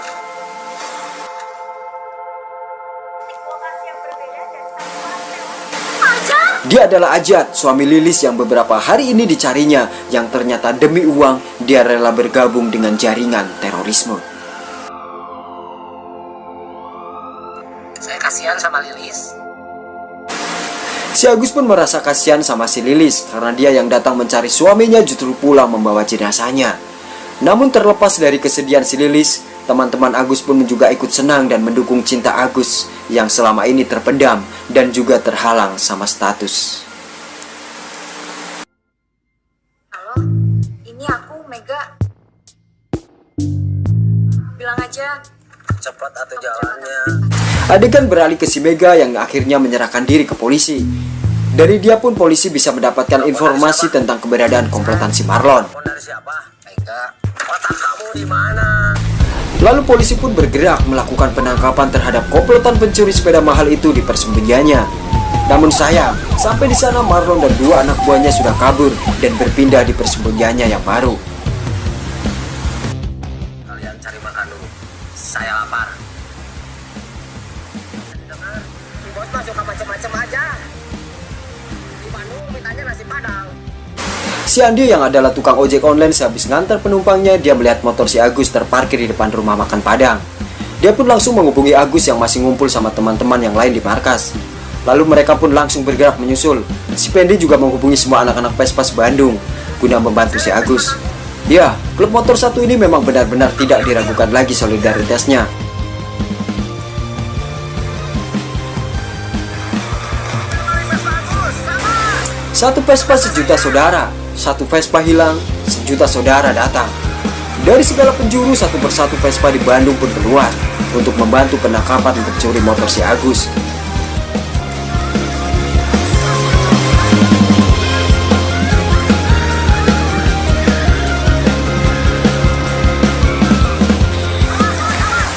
Dia adalah Ajat, suami Lilis yang beberapa hari ini dicarinya, yang ternyata demi uang dia rela bergabung dengan jaringan terorisme. Saya kasihan sama Lilis. Si Agus pun merasa kasihan sama si Lilis karena dia yang datang mencari suaminya justru pulang membawa jenazahnya. Namun terlepas dari kesedihan si Lilis, teman-teman Agus pun juga ikut senang dan mendukung cinta Agus yang selama ini terpendam dan juga terhalang sama status. Ini aku Mega. Bilang aja Cepat atau jalannya. Adegan beralih ke si Mega yang akhirnya menyerahkan diri ke polisi. Dari dia pun polisi bisa mendapatkan informasi tentang keberadaan komplotan si Marlon. Otak kamu di mana? Lalu polisi pun bergerak melakukan penangkapan terhadap komplotan pencuri sepeda mahal itu di persembunyiannya. Namun sayang, sampai di sana Marlon dan dua anak buahnya sudah kabur dan berpindah di persembunyiannya yang baru. Si Andi yang adalah tukang ojek online sehabis ngantar penumpangnya, dia melihat motor si Agus terparkir di depan rumah makan Padang. Dia pun langsung menghubungi Agus yang masih ngumpul sama teman-teman yang lain di markas. Lalu mereka pun langsung bergerak menyusul. Si Pendi juga menghubungi semua anak-anak Pespas Bandung guna membantu si Agus. Ya, klub motor satu ini memang benar-benar tidak diragukan lagi solidaritasnya. Satu Vespa sejuta saudara, satu Vespa hilang, sejuta saudara datang. Dari segala penjuru satu persatu Vespa di Bandung pun keluar untuk membantu penangkapan pencuri motor si Agus.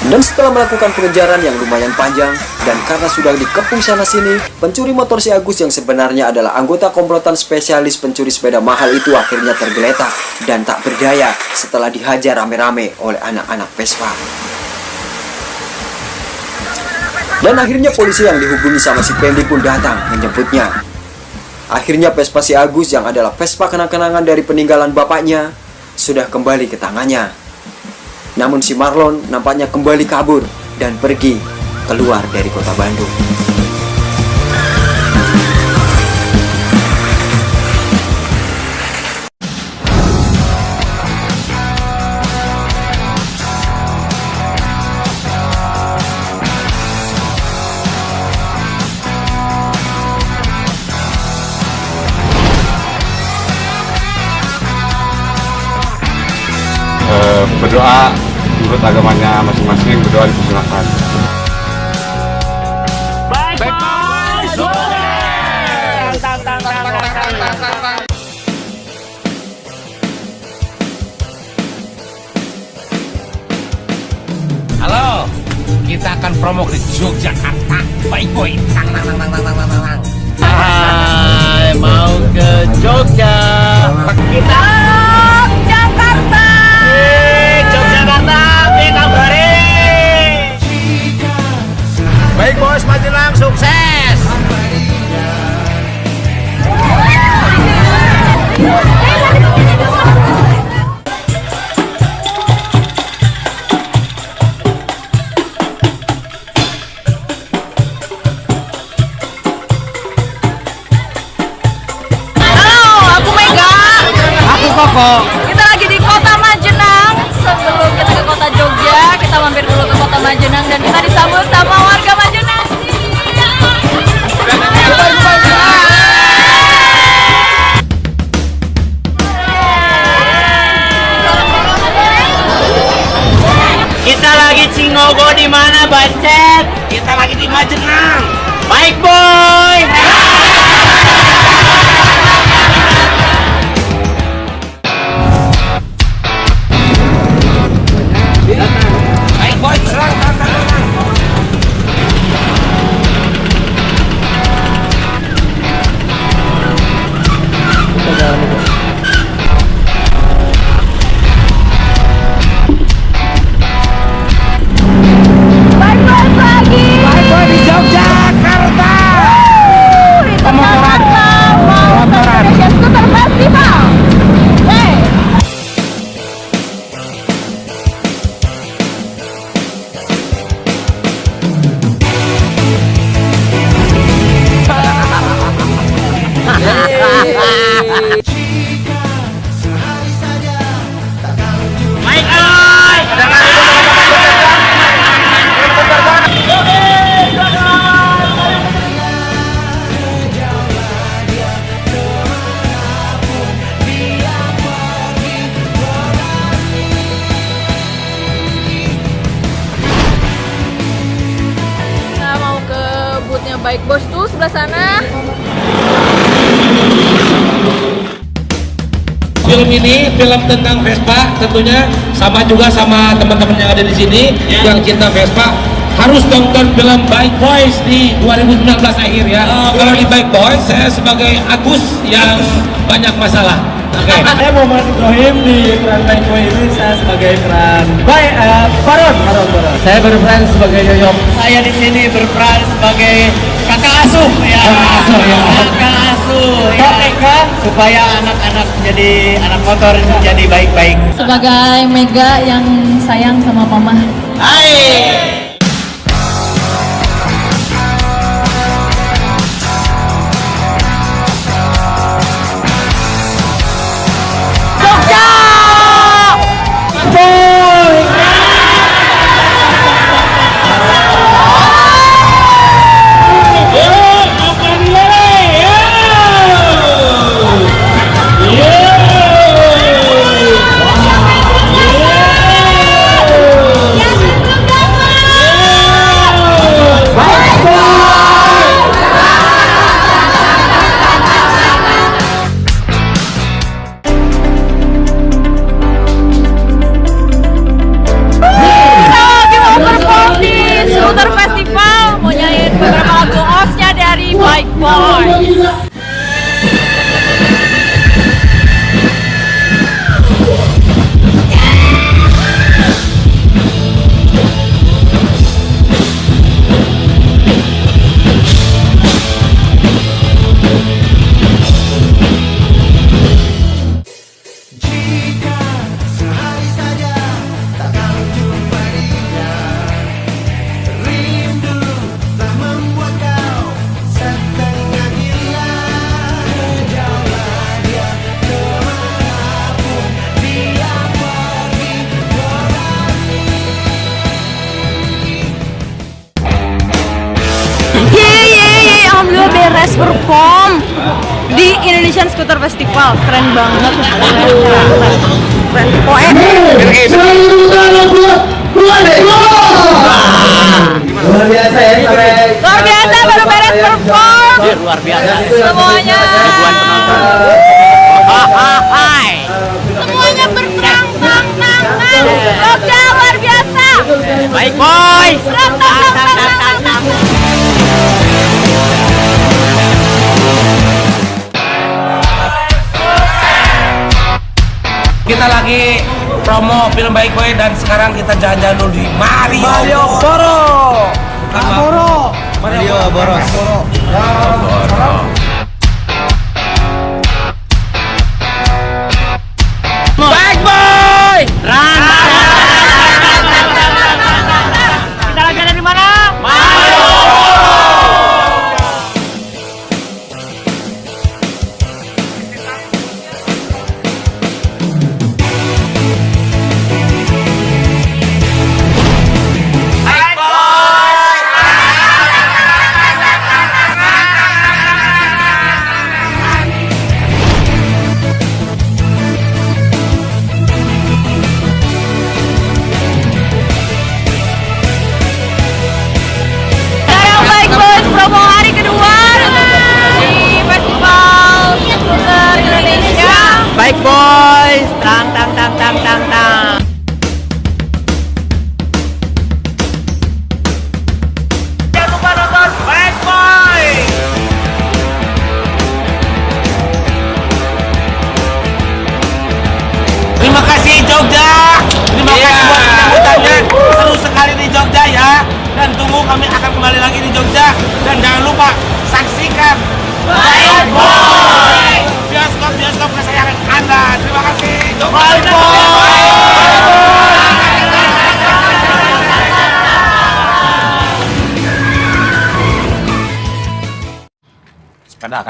Dan setelah melakukan pengejaran yang lumayan panjang, dan karena sudah dikepung sana-sini, pencuri motor si Agus yang sebenarnya adalah anggota komplotan spesialis pencuri sepeda mahal itu akhirnya tergeletak dan tak berdaya setelah dihajar rame-rame oleh anak-anak Vespa. Dan akhirnya polisi yang dihubungi sama si Pendi pun datang menjemputnya. Akhirnya Vespa si Agus yang adalah Vespa kenang-kenangan dari peninggalan bapaknya sudah kembali ke tangannya. Namun si Marlon nampaknya kembali kabur dan pergi keluar dari kota Bandung. Berdoa menurut agamanya masing-masing berdoa dipersilakan. Halo, kita akan promo ke Yogyakarta. Baik boy. Tang, tang, tang, tang, tang, tang, tang, tang. Hai, mau ke Jogja. Kita Baik bos, sukses. Mega. Aku Koko. Kita lagi di Kota Majenang. Sebelum kita ke Kota Jogja, kita mampir dulu ke Kota Majenang dan kita disambut sama Bacet? Kita lagi di Majenang. Baik, boy. Tentang Vespa tentunya sama juga sama teman-teman yang ada di sini yang cinta Vespa harus tonton film Bike Boys di 2019 akhir ya. Kalau di Bike Boys saya sebagai Agus yang banyak masalah. Oke. [LAUGHS] Saya Muhammad Ibrahim di peran Baik Boy ini saya sebagai peran Baik eh, Baron, Baron, Baron. Saya berperan sebagai Yoyok. Saya di sini berperan sebagai kakak asuh ya. Kakak asuh ya. Kakak supaya anak-anak jadi anak motor jadi baik-baik. Sebagai Mega yang sayang sama Mama. Hai. Baik, tang. Kita lagi promo film Baik Boy dan sekarang kita jalan-jalan dulu di Mario. Mario Boro. Boro. Mario Boros. Baik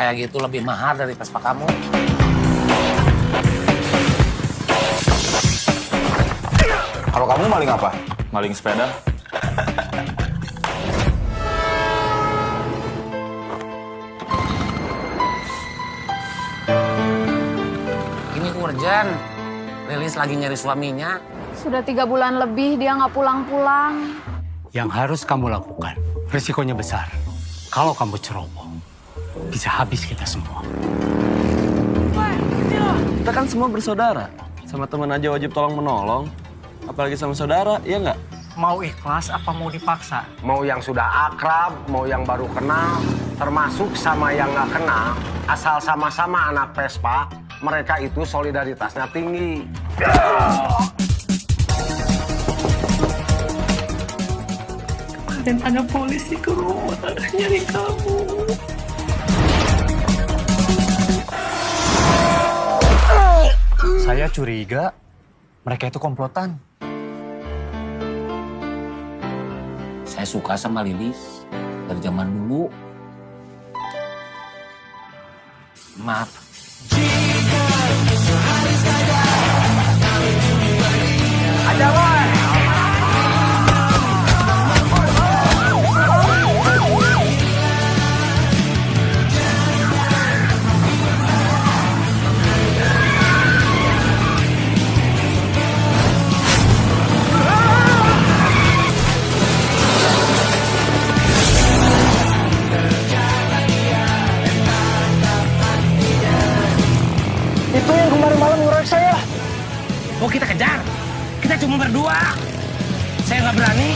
kayak gitu lebih mahal dari Vespa kamu. Kalau kamu maling apa? Maling sepeda? Ini urgent. Lilis lagi nyari suaminya. Sudah tiga bulan lebih dia nggak pulang-pulang. Yang harus kamu lakukan, risikonya besar. Kalau kamu ceroboh, bisa habis kita semua. Kita kan semua bersaudara. Sama teman aja wajib tolong menolong. Apalagi sama saudara, iya nggak? Mau ikhlas apa mau dipaksa? Mau yang sudah akrab, mau yang baru kenal, termasuk sama yang nggak kenal, asal sama-sama anak Vespa, mereka itu solidaritasnya tinggi. Dan ada polisi ke rumah nyari kamu. Saya curiga mereka itu komplotan. Saya suka sama Lilis dari zaman dulu. Maaf. Ada boy. Oh kita kejar. Kita cuma berdua. Saya nggak berani.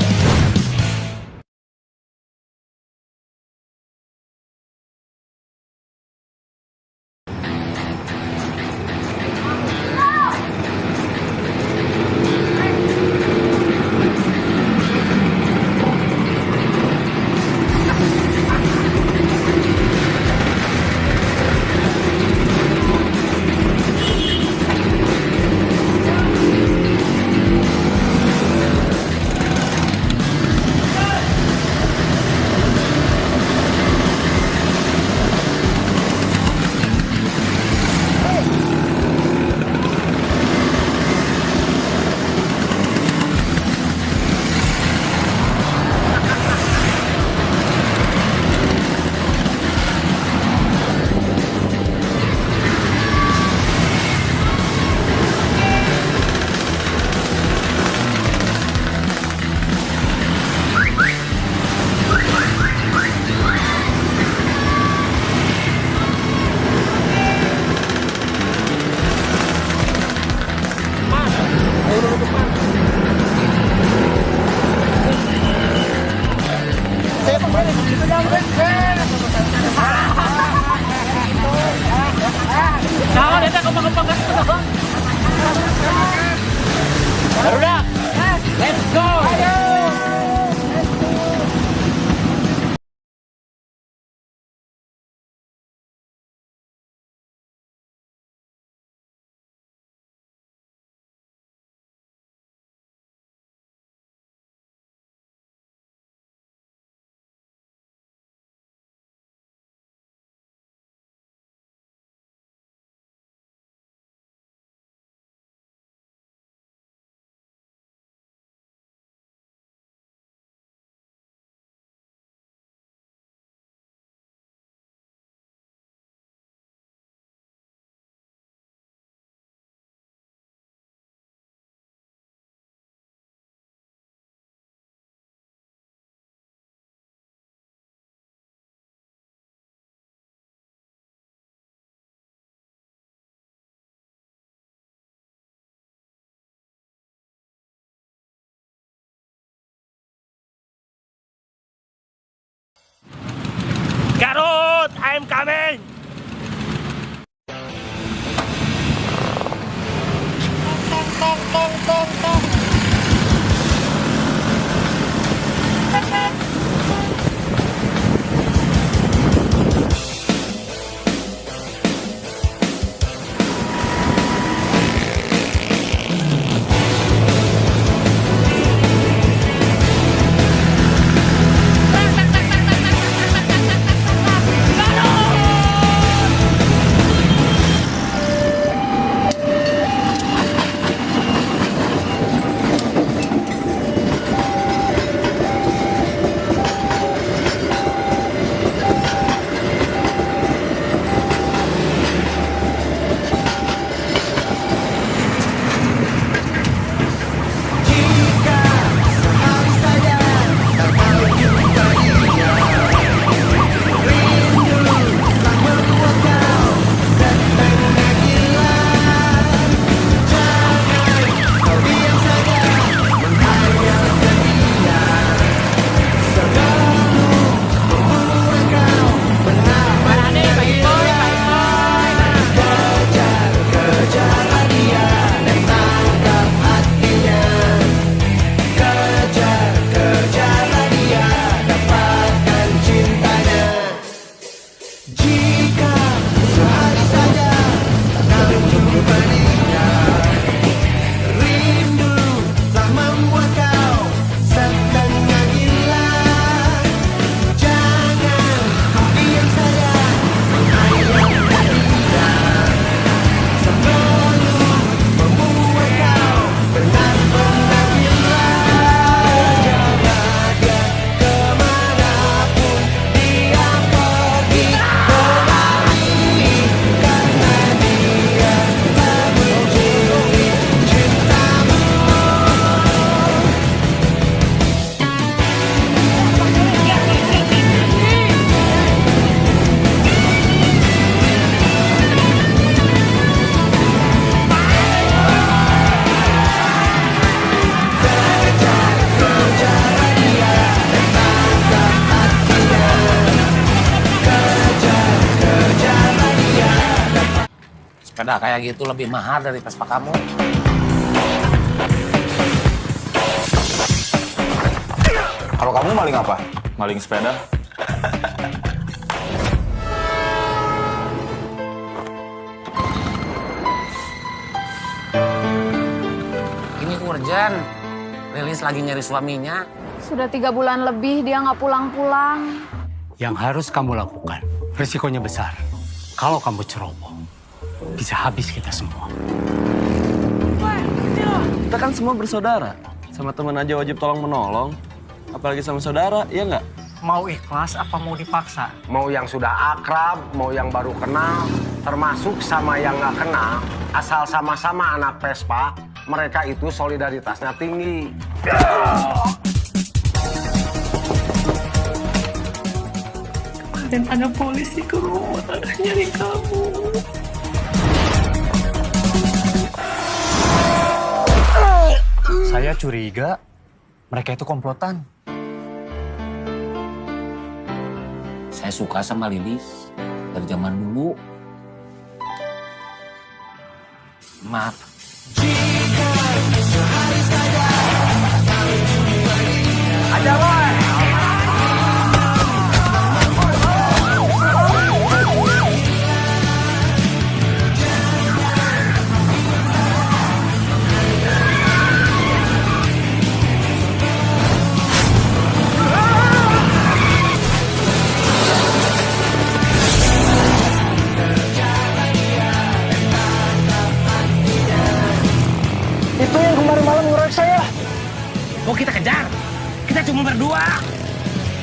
am coming. Bong, bong, bong, bong, bong. Kayak gitu lebih mahal dari Vespa kamu. Kalau kamu maling apa? Maling sepeda. Ini urgent. Lilis lagi nyari suaminya. Sudah tiga bulan lebih dia nggak pulang-pulang. Yang harus kamu lakukan, risikonya besar. Kalau kamu ceroboh, bisa habis kita semua. Kita kan semua bersaudara. Sama teman aja wajib tolong menolong. Apalagi sama saudara, iya nggak? Mau ikhlas apa mau dipaksa? Mau yang sudah akrab, mau yang baru kenal, termasuk sama yang nggak kenal, asal sama-sama anak Vespa, mereka itu solidaritasnya tinggi. Dan ada polisi ke rumah nyari kamu. Saya curiga mereka itu komplotan. Saya suka sama Lilis dari zaman dulu. Maaf.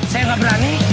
Saya nggak berani.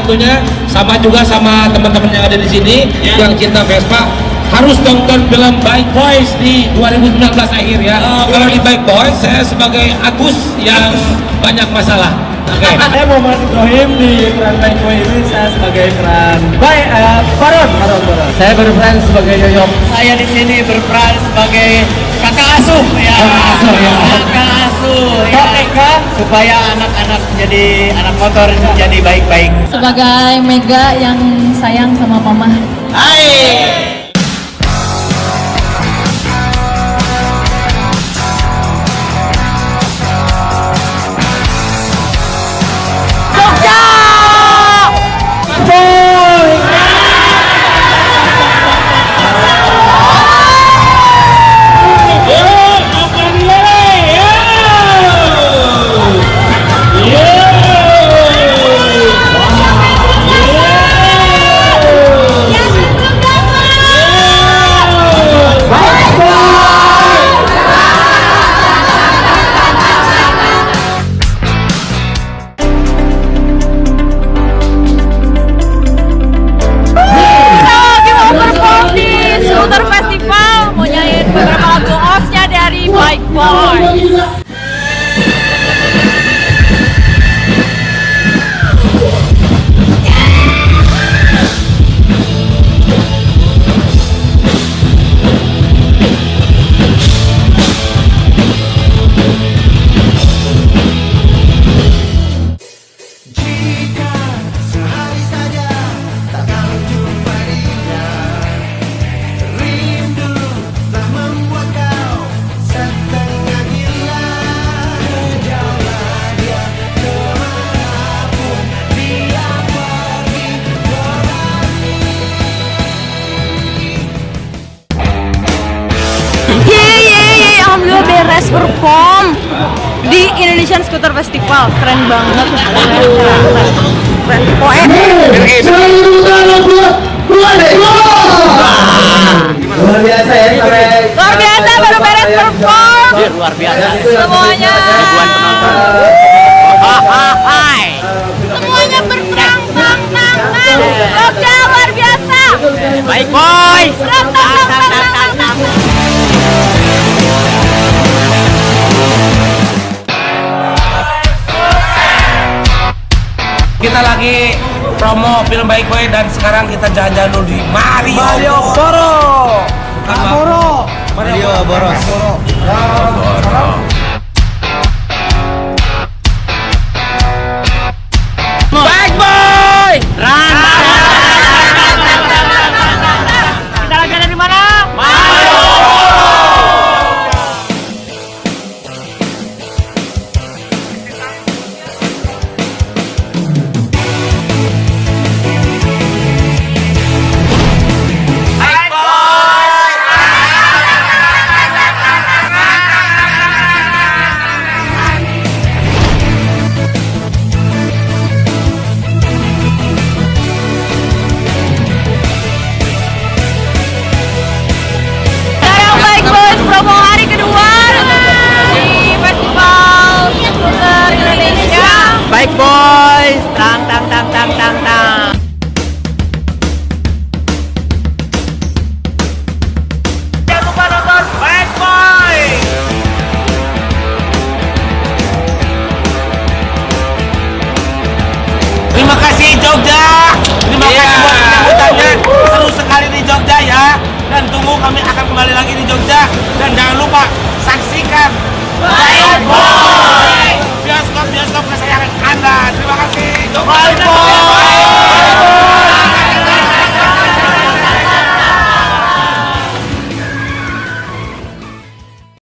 Tentunya sama juga sama teman-teman yang ada di sini yang cinta Vespa harus tonton film Bike Boys di 2019 akhir ya. Kalau di Bike Boys saya sebagai Agus yang [LAUGHS] banyak masalah. Oke. [LAUGHS] Saya Muhammad Ibrahim di peran Baik Boy ini saya sebagai peran Baik uh, Baron, Baron, Baron. Saya berperan sebagai Yoyok. Saya di sini berperan sebagai kakak asuh ya. Kakak asuh, ya. Kakak asuh ya. Supaya anak-anak jadi anak motor jadi baik-baik. Sebagai Mega yang sayang sama Mama. Hai. Luar biasa baru beres perform. luar biasa Semuanya. ribuan penonton Hai. Semuanya berperang tang tang tang. Jogja luar biasa. Baik boys Tang tang tang tang tang tang. Kita lagi promo film Baik Boy dan sekarang kita jalan-jalan dulu di Mario. Mario Boro. Boro. Mario Boros. Baik